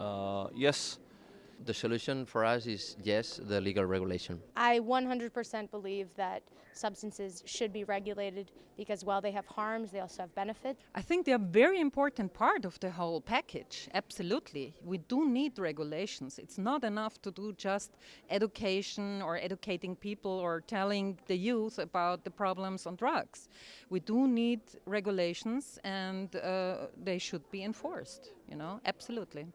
Uh, yes, The solution for us is yes, the legal regulation. I 100% believe that substances should be regulated because while they have harms, they also have benefits. I think they are a very important part of the whole package. Absolutely. We do need regulations. It's not enough to do just education or educating people or telling the youth about the problems on drugs. We do need regulations and uh, they should be enforced, you know, absolutely.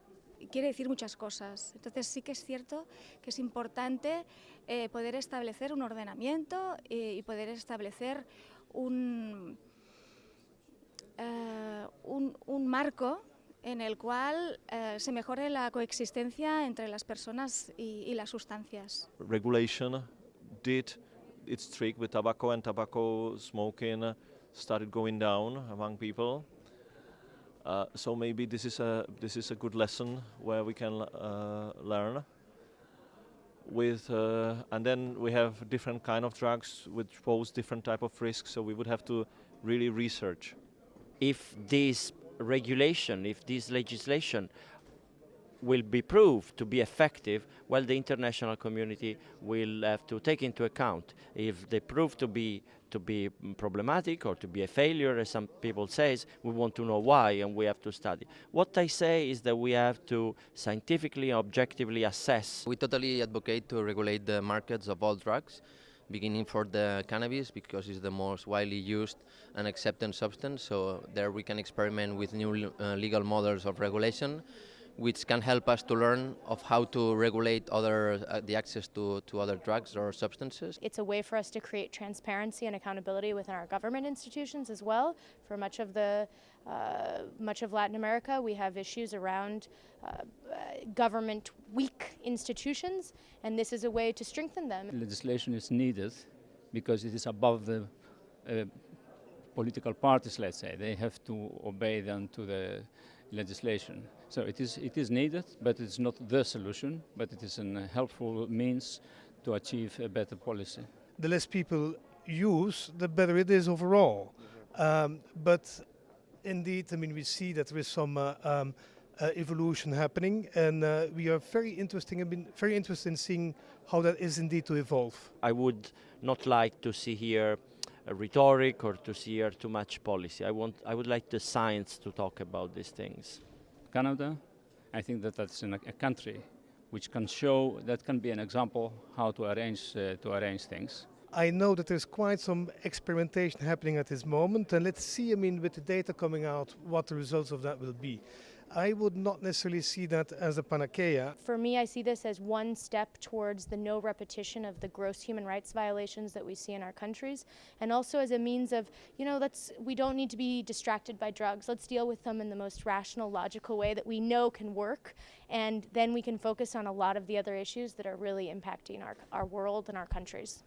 Quiere decir muchas cosas. Entonces sí que es cierto que es importante eh, poder establecer un ordenamiento y, poder establecer un, eh, un, un, marco en el cual eh, se mejore la coexistencia entre las personas y, y, las sustancias. Regulation did its trick with tobacco and tobacco smoking started going down among people. Uh, so maybe this is a this is a good lesson where we can uh, learn. With uh, and then we have different kind of drugs which pose different type of risks. So we would have to really research. If this regulation, if this legislation will be proved to be effective, well, the international community will have to take into account. If they prove to be to be problematic or to be a failure, as some people say, we want to know why and we have to study. What I say is that we have to scientifically, objectively assess. We totally advocate to regulate the markets of all drugs, beginning for the cannabis because it's the most widely used and accepted substance. So there we can experiment with new uh, legal models of regulation which can help us to learn of how to regulate other uh, the access to, to other drugs or substances. It's a way for us to create transparency and accountability within our government institutions as well. For much of the uh, much of Latin America, we have issues around uh, government weak institutions, and this is a way to strengthen them. Legislation is needed because it is above the uh, political parties, let's say. They have to obey them to the legislation. So it is, it is needed, but it's not the solution, but it is a helpful means to achieve a better policy. The less people use, the better it is overall. Um, but indeed, I mean, we see that there is some uh, um, uh, evolution happening, and uh, we are very interesting. I've been very interested in seeing how that is indeed to evolve. I would not like to see here rhetoric or to see here too much policy. I want, I would like the science to talk about these things. Canada, I think that that's a, a country which can show, that can be an example how to arrange, uh, to arrange things. I know that there's quite some experimentation happening at this moment, and let's see, I mean, with the data coming out, what the results of that will be. I would not necessarily see that as a panacea. For me, I see this as one step towards the no repetition of the gross human rights violations that we see in our countries, and also as a means of, you know, let's we don't need to be distracted by drugs. Let's deal with them in the most rational, logical way that we know can work, and then we can focus on a lot of the other issues that are really impacting our, our world and our countries.